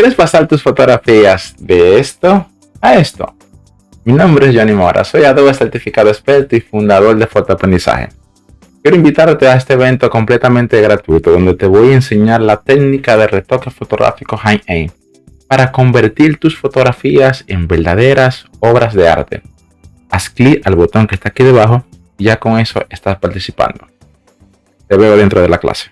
¿Quieres pasar tus fotografías de esto a esto? Mi nombre es Johnny Mora, soy Adobe Certificado Experto y fundador de Fotoaprendizaje. Quiero invitarte a este evento completamente gratuito donde te voy a enseñar la técnica de retoque fotográfico High-Aim para convertir tus fotografías en verdaderas obras de arte. Haz clic al botón que está aquí debajo y ya con eso estás participando. Te veo dentro de la clase.